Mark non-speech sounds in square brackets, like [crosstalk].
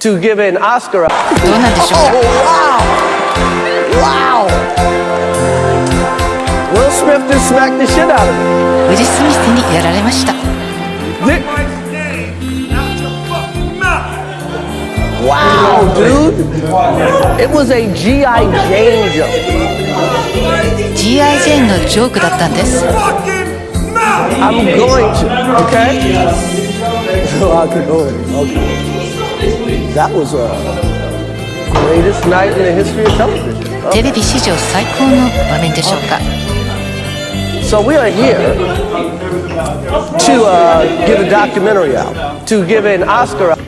to give an Oscar. どうなんでしょう Oh, か wow! Wow! Will Smith just smacked the shit out of him. ウィル・スミスにやられました Thi- my name out your fucking mouth. Wow, dude! It was a G.I. Jane joke. G.I. ジェーンのジョークだったんです Fucking mouth. I'm going to, okay? [laughs] So I could go in, okay. That was a greatest night in the history of television. テレビ史上最高の場面でしょうか So we are here to uh, give a documentary out, to give an Oscar out.